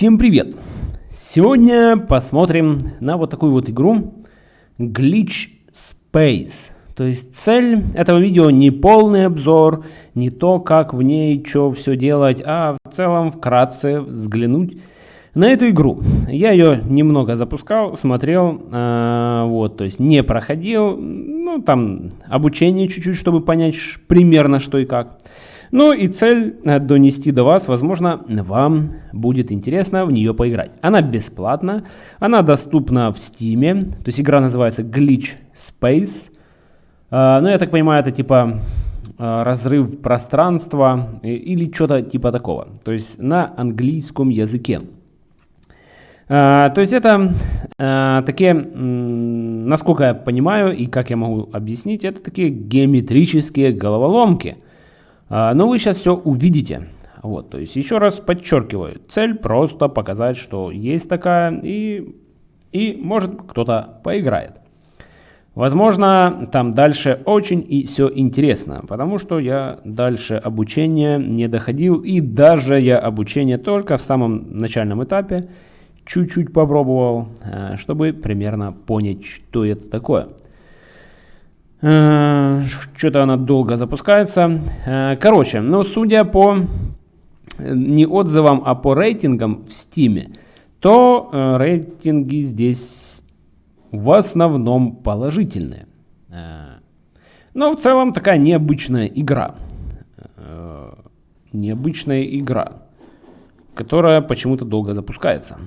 Всем привет! Сегодня посмотрим на вот такую вот игру Glitch Space. То есть цель этого видео не полный обзор, не то, как в ней что все делать, а в целом вкратце взглянуть на эту игру. Я ее немного запускал, смотрел, э, вот, то есть не проходил, ну там обучение чуть-чуть, чтобы понять примерно что и как. Ну и цель э, донести до вас, возможно, вам будет интересно в нее поиграть. Она бесплатна, она доступна в Steam, то есть игра называется Glitch Space. Э, ну я так понимаю, это типа э, разрыв пространства или что-то типа такого. То есть на английском языке. То есть это такие, насколько я понимаю и как я могу объяснить, это такие геометрические головоломки – но вы сейчас все увидите. Вот, то есть еще раз подчеркиваю, цель просто показать, что есть такая и, и может кто-то поиграет. Возможно, там дальше очень и все интересно, потому что я дальше обучения не доходил, и даже я обучение только в самом начальном этапе чуть-чуть попробовал, э, чтобы примерно понять, что это такое. Э, что-то она долго запускается. Э, короче, ну судя по э, не отзывам, а по рейтингам в Steam, то рейтинги здесь в основном положительные. Но в целом такая необычная игра. Необычная игра, которая почему-то долго запускается.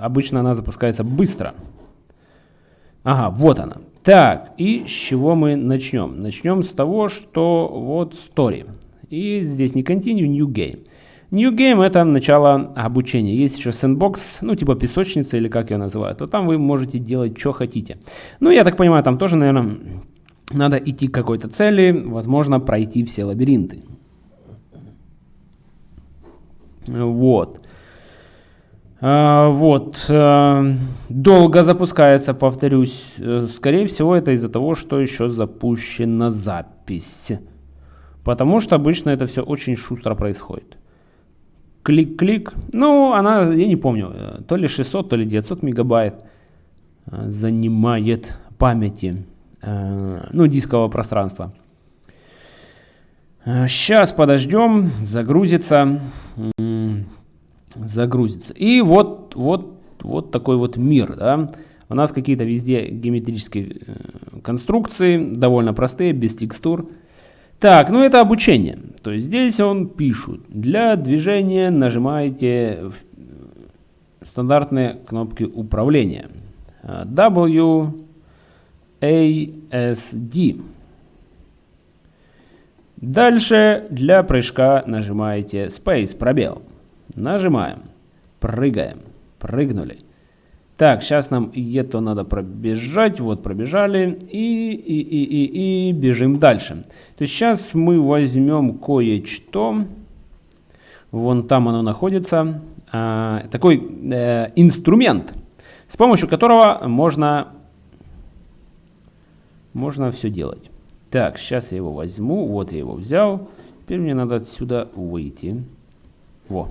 Обычно она запускается быстро. Ага, вот она. Так, и с чего мы начнем? Начнем с того, что вот story. И здесь не continue, new game. New game это начало обучения. Есть еще sandbox, ну типа песочница или как ее называют. То там вы можете делать, что хотите. Ну я так понимаю, там тоже, наверное, надо идти к какой-то цели. Возможно, пройти все лабиринты. Вот. А, вот. А, долго запускается, повторюсь. Э, скорее всего, это из-за того, что еще запущена запись. Потому что обычно это все очень шустро происходит. Клик-клик. Ну, она, я не помню, э, то ли 600, то ли 900 мегабайт э, занимает памяти, ну, дискового пространства. Сейчас подождем, загрузится загрузится. И вот, вот, вот такой вот мир. Да? У нас какие-то везде геометрические э, конструкции, довольно простые, без текстур. Так, ну это обучение. То есть здесь он пишет. Для движения нажимаете стандартные кнопки управления. W, A, S, D. Дальше для прыжка нажимаете Space, пробел. Нажимаем. Прыгаем. Прыгнули. Так, сейчас нам это надо пробежать. Вот, пробежали. И, и, и, и, и бежим дальше. То есть сейчас мы возьмем кое-что. Вон там оно находится. А, такой э, инструмент, с помощью которого можно, можно все делать. Так, сейчас я его возьму. Вот я его взял. Теперь мне надо отсюда выйти. Во.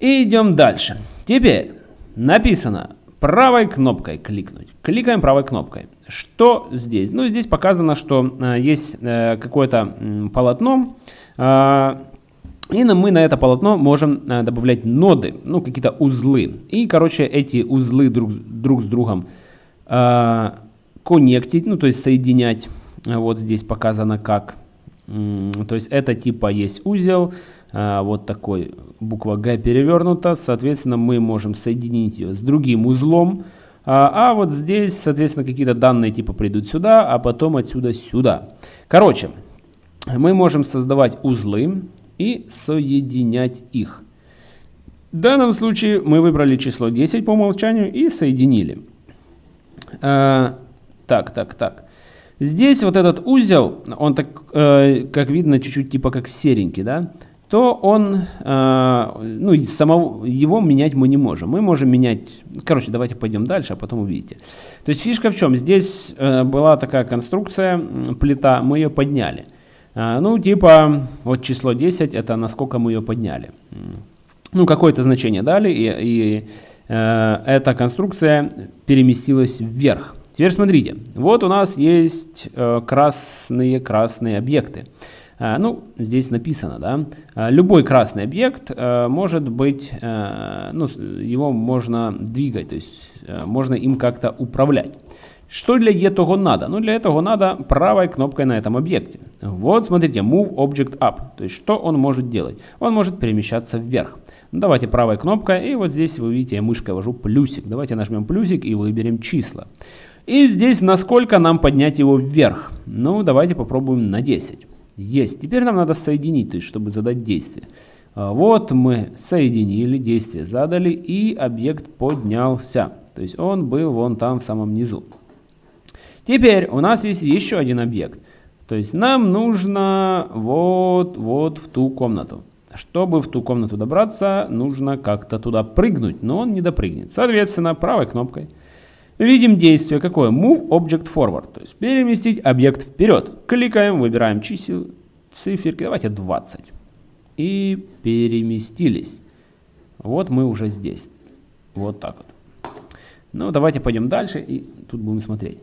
И идем дальше. Теперь написано правой кнопкой кликнуть. Кликаем правой кнопкой. Что здесь? Ну, здесь показано, что э, есть э, какое-то э, полотно. Э, и мы на это полотно можем э, добавлять ноды, ну, какие-то узлы. И, короче, эти узлы друг, друг с другом э, ну, то есть соединять. Вот здесь показано как. То есть это типа есть узел, вот такой буква Г перевернута, соответственно, мы можем соединить ее с другим узлом, а, а вот здесь, соответственно, какие-то данные типа придут сюда, а потом отсюда сюда. Короче, мы можем создавать узлы и соединять их. В данном случае мы выбрали число 10 по умолчанию и соединили. А, так, так, так. Здесь вот этот узел, он так, э, как видно, чуть-чуть типа как серенький, да? То он, э, ну, самого, его менять мы не можем. Мы можем менять, короче, давайте пойдем дальше, а потом увидите. То есть фишка в чем? Здесь э, была такая конструкция, плита, мы ее подняли. Э, ну, типа, вот число 10, это насколько мы ее подняли. ну, какое-то значение дали, и, и эта конструкция переместилась вверх. Теперь смотрите, вот у нас есть красные-красные объекты. Э, ну, здесь написано, да, э, любой красный объект э, может быть, ну, его можно двигать, то есть можно им как-то управлять. Что для этого надо? Ну, для этого надо правой кнопкой на этом объекте. Вот, смотрите, Move Object Up. То есть, что он может делать? Он может перемещаться вверх. Давайте правой кнопкой, и вот здесь вы видите, я мышкой вожу плюсик. Давайте нажмем плюсик и выберем числа. И здесь насколько нам поднять его вверх? Ну, давайте попробуем на 10. Есть. Теперь нам надо соединить, то есть, чтобы задать действие. А, вот мы соединили, действие задали, и объект поднялся. То есть он был вон там в самом низу. Теперь у нас есть еще один объект. То есть нам нужно вот, вот в ту комнату. Чтобы в ту комнату добраться, нужно как-то туда прыгнуть, но он не допрыгнет. Соответственно, правой кнопкой видим действие какое? Move Object Forward, то есть переместить объект вперед. Кликаем, выбираем чисел, циферки, давайте 20. И переместились. Вот мы уже здесь. Вот так вот. Ну, давайте пойдем дальше и тут будем смотреть.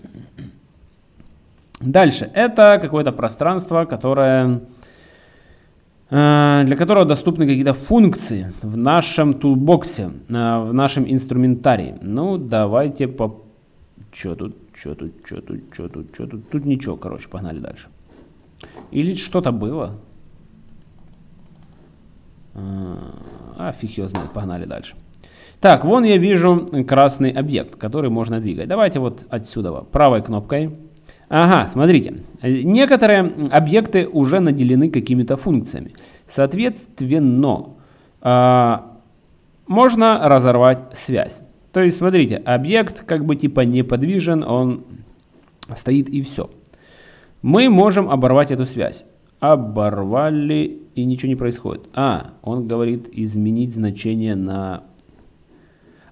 Дальше. Это какое-то пространство, которое Э, для которого доступны какие-то функции в нашем тулбоксе, э, в нашем инструментарии. Ну, давайте по... Что тут, что тут, что тут, что тут, что тут? Тут ничего, короче, погнали дальше. Или что-то было. Э, а, фиг его знает, погнали дальше. Так, вон я вижу красный объект, который можно двигать. Давайте вот отсюда правой кнопкой Ага, смотрите. Некоторые объекты уже наделены какими-то функциями. Соответственно, э, можно разорвать связь. То есть, смотрите, объект как бы типа неподвижен, он стоит и все. Мы можем оборвать эту связь. Оборвали и ничего не происходит. А, он говорит изменить значение на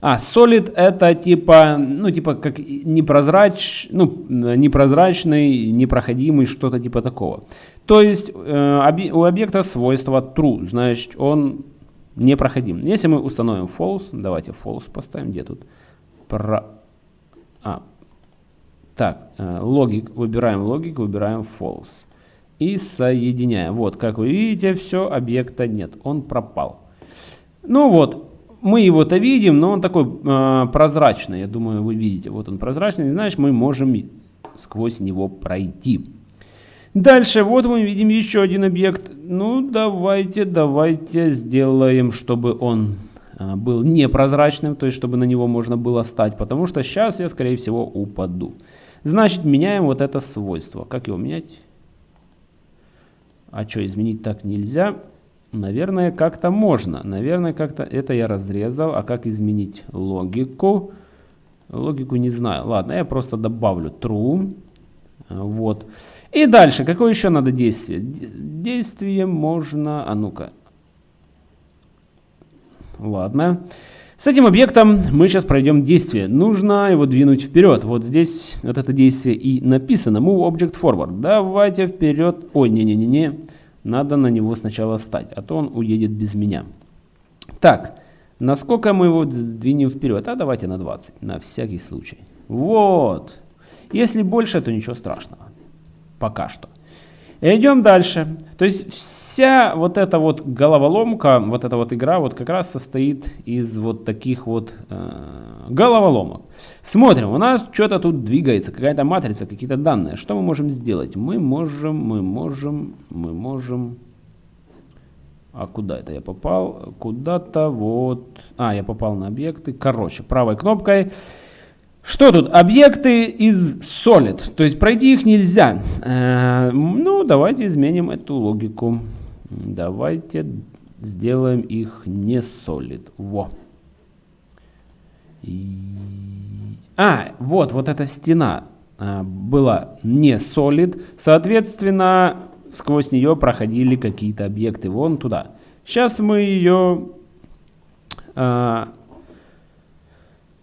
а, solid это типа, ну, типа как непрозрач, ну, непрозрачный, непроходимый, что-то типа такого. То есть э, у объекта свойство true, значит он непроходим. Если мы установим false, давайте false поставим, где тут? Про... А, так, э, логик, выбираем логик, выбираем false. И соединяем. Вот, как вы видите, все, объекта нет, он пропал. Ну вот, мы его-то видим, но он такой э, прозрачный. Я думаю, вы видите. Вот он прозрачный. Значит, мы можем сквозь него пройти. Дальше, вот мы видим еще один объект. Ну, давайте, давайте сделаем, чтобы он э, был непрозрачным, то есть, чтобы на него можно было стать. Потому что сейчас я, скорее всего, упаду. Значит, меняем вот это свойство. Как его менять? А что, изменить так нельзя? Наверное, как-то можно. Наверное, как-то это я разрезал. А как изменить логику? Логику не знаю. Ладно, я просто добавлю true. Вот. И дальше, какое еще надо действие? Действие можно... А ну-ка. Ладно. С этим объектом мы сейчас пройдем действие. Нужно его двинуть вперед. Вот здесь вот это действие и написано. Move Object Forward. Давайте вперед. Ой, не-не-не-не. Надо на него сначала стать, а то он уедет без меня. Так, насколько мы его двинем вперед? А давайте на 20, на всякий случай. Вот. Если больше, то ничего страшного. Пока что. Идем дальше. То есть вся вот эта вот головоломка, вот эта вот игра вот как раз состоит из вот таких вот э, головоломок. Смотрим, у нас что-то тут двигается, какая-то матрица, какие-то данные. Что мы можем сделать? Мы можем, мы можем, мы можем... А куда это я попал? Куда-то вот... А, я попал на объекты. Короче, правой кнопкой что тут? Объекты из solid, то есть пройти их нельзя. Э, ну, давайте изменим эту логику. Давайте сделаем их не solid. Во. А, вот, вот эта стена а, была не solid. Соответственно, сквозь нее проходили какие-то объекты. Вон туда. Сейчас мы ее а,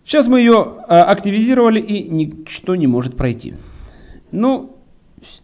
Сейчас мы ее а, активизировали и ничто не может пройти. Ну,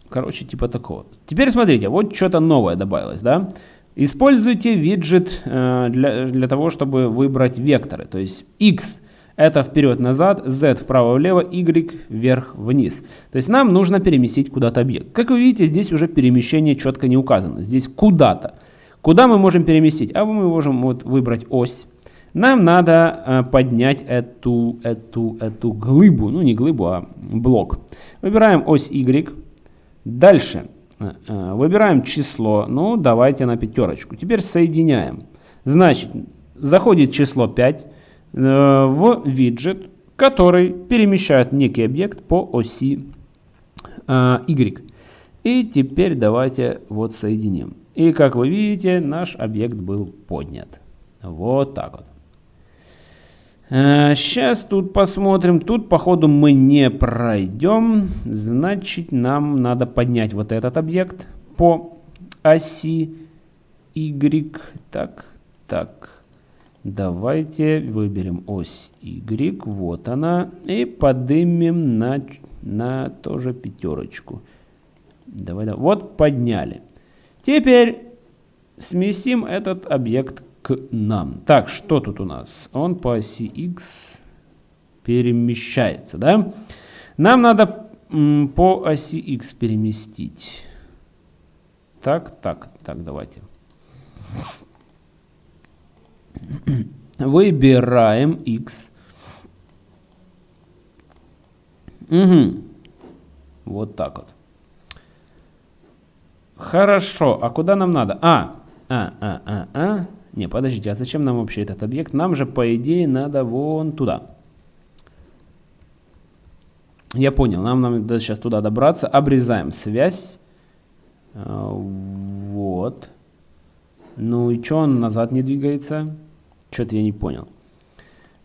короче, типа такого. Теперь смотрите, вот что-то новое добавилось, да? Используйте виджет э, для, для того, чтобы выбрать векторы. То есть x это вперед-назад, z вправо-влево, y вверх-вниз. То есть нам нужно переместить куда-то объект. Как вы видите, здесь уже перемещение четко не указано. Здесь куда-то. Куда мы можем переместить? А мы можем вот выбрать ось. Нам надо э, поднять эту, эту, эту глыбу, ну не глыбу, а блок. Выбираем ось y. Дальше э, э, выбираем число, ну давайте на пятерочку. Теперь соединяем. Значит, заходит число 5 в виджет, который перемещает некий объект по оси y. И теперь давайте вот соединим. И как вы видите, наш объект был поднят. Вот так вот. Сейчас тут посмотрим. Тут, походу, мы не пройдем. Значит, нам надо поднять вот этот объект по оси Y. Так, так. Давайте выберем ось Y. Вот она. И поднимем на, на тоже пятерочку. Давай, давай. Вот подняли. Теперь сместим этот объект к нам. Так, что тут у нас? Он по оси x перемещается, да? Нам надо по оси x переместить. Так, так, так, давайте. Выбираем x. Угу. Вот так вот. Хорошо, а куда нам надо? А, а, а, а, а. Не, подождите, а зачем нам вообще этот объект? Нам же, по идее, надо вон туда. Я понял, нам надо сейчас туда добраться. Обрезаем связь. А, вот. Ну и что он назад не двигается? Что-то я не понял.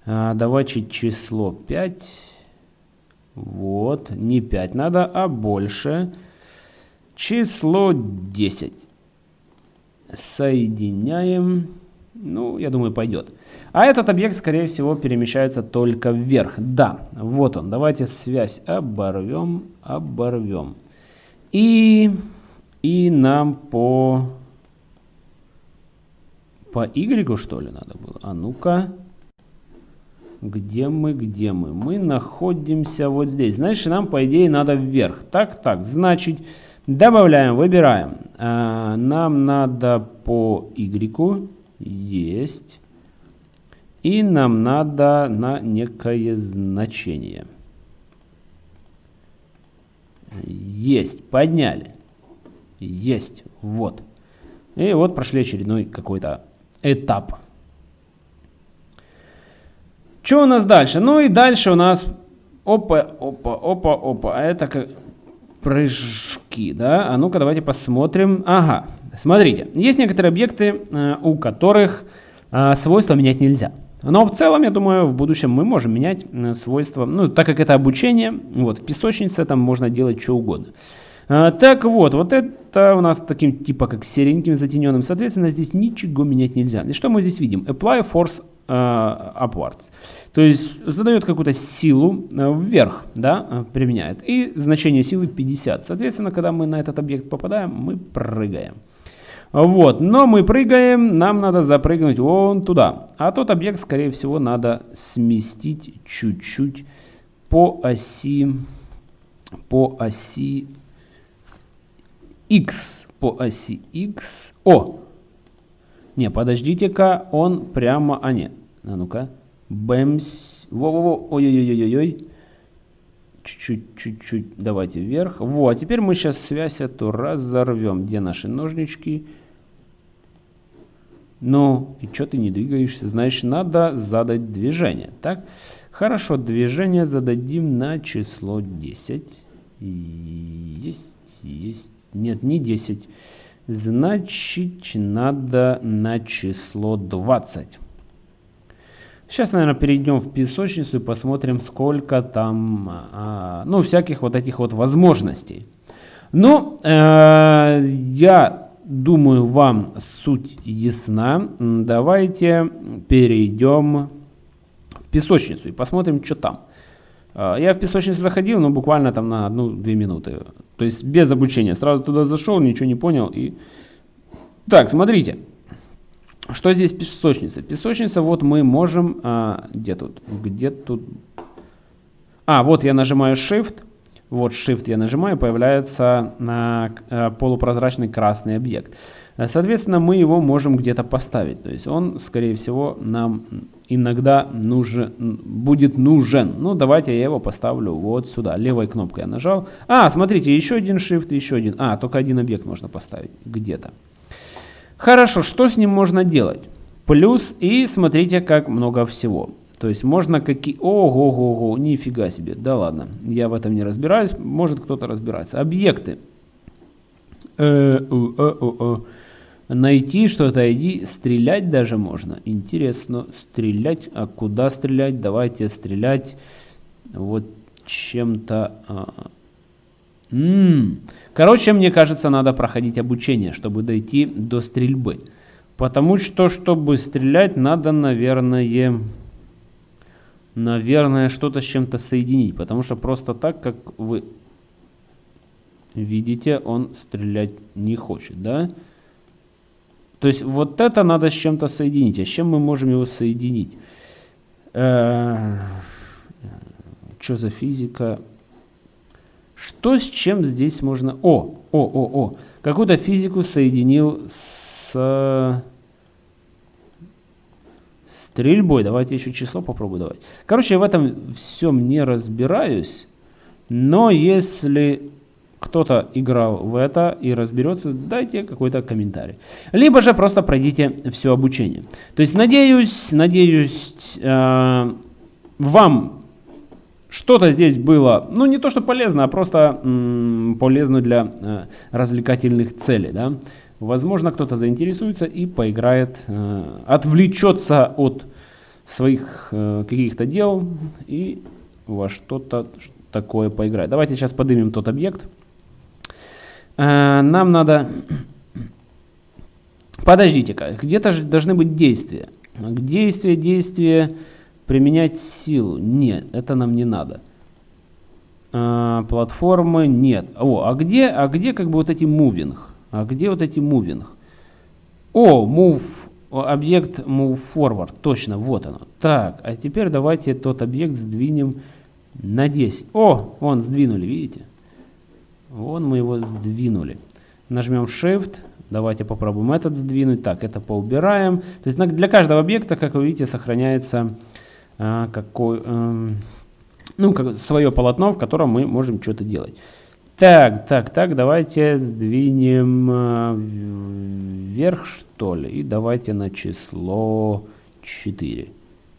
А, давайте число 5. Вот, не 5 надо, а больше. Число 10. Соединяем. Ну, я думаю, пойдет. А этот объект, скорее всего, перемещается только вверх. Да, вот он. Давайте связь оборвем, оборвем. И, и нам по, по Y, что ли, надо было? А ну-ка. Где мы, где мы? Мы находимся вот здесь. Значит, нам, по идее, надо вверх. Так, так. Значит, Добавляем, выбираем. А, нам надо по Y. Есть. И нам надо на некое значение. Есть. Подняли. Есть. Вот. И вот прошли очередной какой-то этап. Что у нас дальше? Ну и дальше у нас... Опа, опа, опа, опа. А это как прыжки, да? А ну-ка давайте посмотрим. Ага, смотрите, есть некоторые объекты, э, у которых э, свойства менять нельзя. Но в целом, я думаю, в будущем мы можем менять э, свойства, ну, так как это обучение, вот, в песочнице там можно делать что угодно. Так вот, вот это у нас таким типа как сереньким затененным, соответственно, здесь ничего менять нельзя. И что мы здесь видим? Apply force upwards. То есть задает какую-то силу э, вверх, да, э, применяет. И значение силы 50. Соответственно, когда мы на этот объект попадаем, мы прыгаем. Вот, но мы прыгаем, нам надо запрыгнуть вон туда. А тот объект, скорее всего, надо сместить чуть-чуть по оси, по оси x, по оси x. О, не, подождите-ка, он прямо... А, нет, а ну-ка. Бэмс. Во-во-во. Ой-ой-ой-ой-ой. Чуть-чуть, чуть-чуть. Давайте вверх. Во, а теперь мы сейчас связь эту разорвем. Где наши ножнички? Ну, и что ты не двигаешься? Значит, надо задать движение. Так? Хорошо, движение зададим на число 10. Есть, есть. Нет, не 10. Значит, надо на число 20. Сейчас, наверное, перейдем в песочницу и посмотрим, сколько там, а, ну, всяких вот этих вот возможностей. Ну, э, я думаю, вам суть ясна. Давайте перейдем в песочницу и посмотрим, что там. Э, я в песочницу заходил, но буквально там на одну-две минуты. То есть без обучения. Сразу туда зашел, ничего не понял и Так, смотрите. Что здесь песочница? Песочница, вот мы можем... А, где тут? Где тут? А, вот я нажимаю Shift. Вот Shift я нажимаю, появляется на, а, полупрозрачный красный объект. Соответственно, мы его можем где-то поставить. То есть он, скорее всего, нам иногда нужен, будет нужен. Ну, давайте я его поставлю вот сюда. Левой кнопкой я нажал. А, смотрите, еще один Shift, еще один. А, только один объект можно поставить где-то. Хорошо, что с ним можно делать? Плюс и смотрите, как много всего. То есть можно какие... Ого-го-го, нифига себе. Да ладно, я в этом не разбираюсь. Может кто-то разбирается. Объекты. Э -э -э Найти что-то, иди, стрелять даже можно. Интересно, стрелять. А куда стрелять? Давайте стрелять вот чем-то... А, Короче, мне кажется, надо проходить обучение, чтобы дойти до стрельбы. Потому что, чтобы стрелять, надо, наверное, наверное, что-то с чем-то соединить. Потому что просто так, как вы видите, он стрелять не хочет, да? То есть вот это надо с чем-то соединить. А с чем мы можем его соединить? Э что за физика? Что с чем здесь можно... О, о, о, о. Какую-то физику соединил с стрельбой. Давайте еще число попробую давать. Короче, я в этом всем не разбираюсь. Но если кто-то играл в это и разберется, дайте какой-то комментарий. Либо же просто пройдите все обучение. То есть, надеюсь, надеюсь, э, вам что-то здесь было, ну не то что полезно, а просто м, полезно для э, развлекательных целей. Да? Возможно, кто-то заинтересуется и поиграет, э, отвлечется от своих э, каких-то дел и во что-то такое поиграет. Давайте сейчас поднимем тот объект. Э, нам надо... Подождите-ка, где-то же должны быть действия. Действия, действия Применять силу. Нет, это нам не надо. А, платформы нет. О, а где, а где как бы вот эти moving? А где вот эти moving? О, move, объект move forward. Точно, вот оно. Так, а теперь давайте тот объект сдвинем на 10. О, вон сдвинули, видите? Вон мы его сдвинули. Нажмем Shift. Давайте попробуем этот сдвинуть. Так, это поубираем. То есть для каждого объекта, как вы видите, сохраняется а, какой, э, ну, как, свое полотно, в котором мы можем что-то делать. Так, так, так, давайте сдвинем э, вверх, что ли. И давайте на число 4.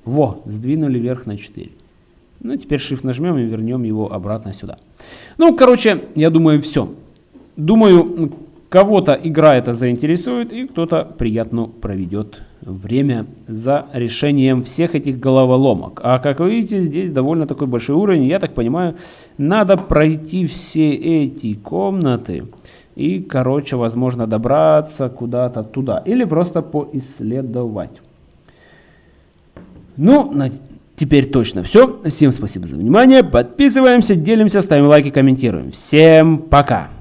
Во, сдвинули вверх на 4. Ну, теперь Shift нажмем и вернем его обратно сюда. Ну, короче, я думаю, все. Думаю, Кого-то игра это заинтересует, и кто-то приятно проведет время за решением всех этих головоломок. А как вы видите, здесь довольно такой большой уровень. Я так понимаю, надо пройти все эти комнаты и, короче, возможно, добраться куда-то туда. Или просто поисследовать. Ну, теперь точно все. Всем спасибо за внимание. Подписываемся, делимся, ставим лайки, комментируем. Всем пока!